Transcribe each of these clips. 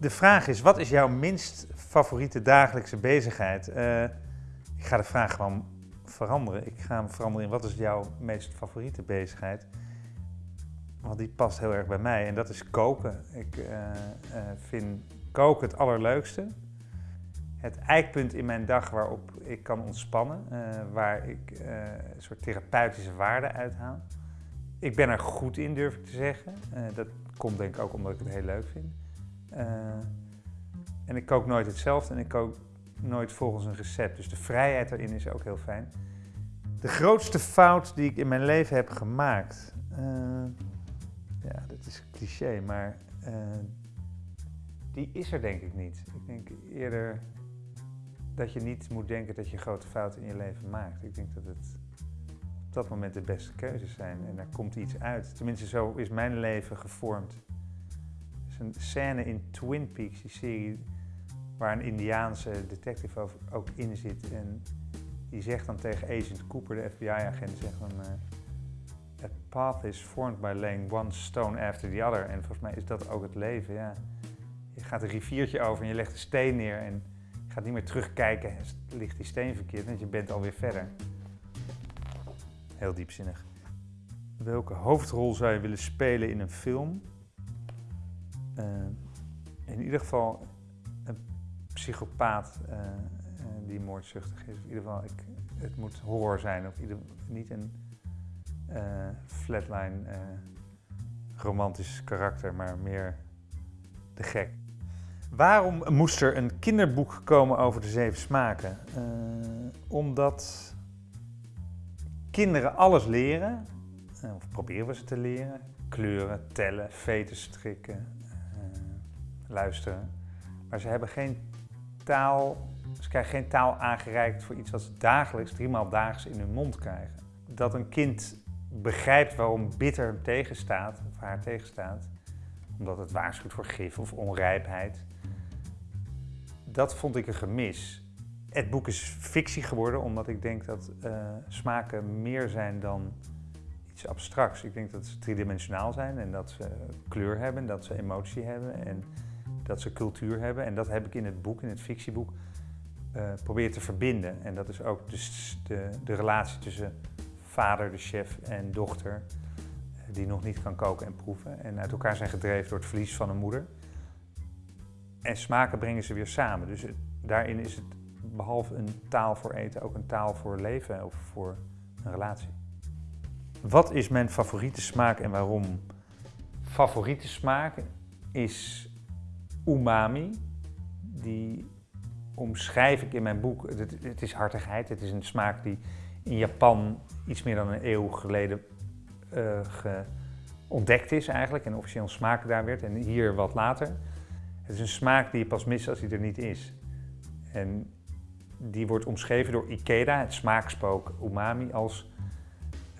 De vraag is, wat is jouw minst favoriete dagelijkse bezigheid? Uh, ik ga de vraag gewoon veranderen. Ik ga hem veranderen in wat is jouw meest favoriete bezigheid? Want die past heel erg bij mij en dat is koken. Ik uh, uh, vind koken het allerleukste. Het eikpunt in mijn dag waarop ik kan ontspannen, waar ik een soort therapeutische waarde uithaal. Ik ben er goed in, durf ik te zeggen. dat komt denk ik ook omdat ik het heel leuk vind. Uh, en ik kook nooit hetzelfde en ik kook nooit volgens een recept. Dus de vrijheid daarin is ook heel fijn. De grootste fout die ik in mijn leven heb gemaakt. Uh, ja, dat is een cliché, maar uh, die is er denk ik niet. Ik denk eerder dat je niet moet denken dat je grote fouten in je leven maakt. Ik denk dat het op dat moment de beste keuzes zijn en daar komt iets uit. Tenminste, zo is mijn leven gevormd een scène in Twin Peaks, die serie, waar een Indiaanse detective ook in zit. En die zegt dan tegen Agent Cooper, de FBI-agent, zegt dan... Uh, A path is formed by laying one stone after the other. En volgens mij is dat ook het leven, ja. Je gaat een riviertje over en je legt een steen neer en je gaat niet meer terugkijken, ligt die steen verkeerd, want je bent alweer verder. Heel diepzinnig. Welke hoofdrol zou je willen spelen in een film? Uh, in ieder geval een psychopaat uh, die moordzuchtig is. in ieder geval, ik, het moet horror zijn. Of niet een flatline romantisch karakter, maar meer de gek. Waarom moest er een kinderboek komen over de zeven smaken? omdat kinderen alles leren, of proberen we ze te leren. Kleuren, tellen, veten strikken, luisteren. Maar ze hebben geen taal, ze krijgen geen taal aangereikt voor iets wat ze dagelijks, driemaal daags in hun mond krijgen. Dat een kind begrijpt waarom bitter hem tegenstaat, of haar tegenstaat, omdat het waarschuwt voor gif of onrijpheid. Dat vond ik een gemis. Het boek is fictie geworden omdat ik denk dat uh, smaken meer zijn dan iets abstracts. Ik denk dat ze driedimensionaal zijn en dat ze kleur hebben, dat ze emotie hebben. En dat ze cultuur hebben. En dat heb ik in het boek, in het fictieboek, uh, proberen te verbinden. En dat is ook dus de, de relatie tussen vader, de chef en dochter, uh, die nog niet kan koken en proeven. En uit elkaar zijn gedreven door het verlies van een moeder. En smaken brengen ze weer samen. Dus daarin is het behalve een taal voor eten ook een taal voor leven of voor een relatie. Wat is mijn favoriete smaak en waarom? Favoriete smaak is umami. Die omschrijf ik in mijn boek. Het, het, is hartigheid. Het is een smaak die in Japan iets meer dan een eeuw geleden uh, ontdekt is eigenlijk. En officieel smaak daar werd. En hier wat later. Het is een smaak die je pas mist als hij er niet is. En die wordt omschreven door Ikeda, het smaakspook umami, als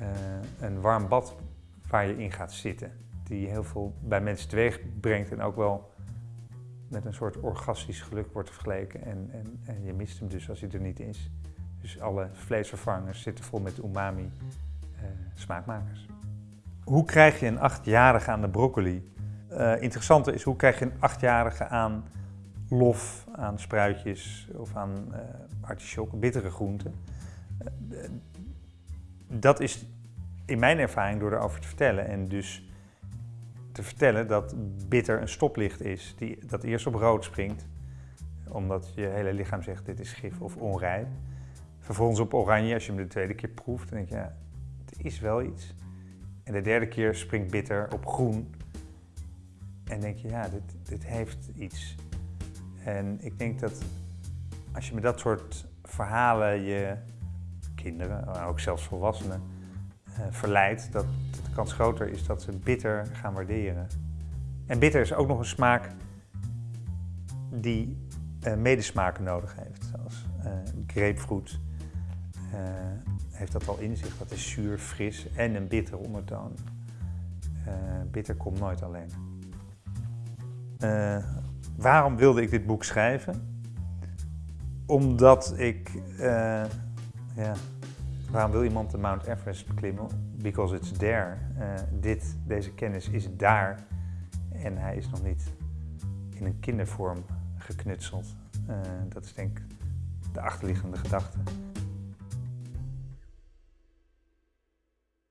uh, een warm bad waar je in gaat zitten. Die heel veel bij mensen teweeg brengt en ook wel met een soort orgastisch geluk wordt vergeleken en, en, en je mist hem dus als hij er niet is. Dus alle vleesvervangers zitten vol met umami uh, smaakmakers. Hoe krijg je een achtjarige aan de broccoli? Uh, interessanter is hoe krijg je een achtjarige aan lof, aan spruitjes of aan uh, bittere groenten. dat is in mijn ervaring door erover te vertellen en dus te vertellen dat bitter een stoplicht is, die, dat eerst op rood springt, omdat je hele lichaam zegt dit is gif of onrijp. Vervolgens op oranje, als je hem de tweede keer proeft, dan denk je ja, het is wel iets. En de derde keer springt bitter op groen en denk je ja, dit, dit heeft iets. En ik denk dat als je met dat soort verhalen je kinderen, ook zelfs volwassenen, verleidt, dat de kans groter is dat ze bitter gaan waarderen. En bitter is ook nog een smaak die uh, medesmaken nodig heeft. Zoals uh, grapefruit heeft dat al in zich. Dat is zuur, fris en een bittere ondertoon. bitter komt nooit alleen. waarom wilde ik dit boek schrijven? Omdat ik ja, Waarom wil iemand de Mount Everest beklimmen? Because it's there. Uh, dit, deze kennis is daar en hij is nog niet in een kindervorm geknutseld. Uh, dat is denk ik de achterliggende gedachte.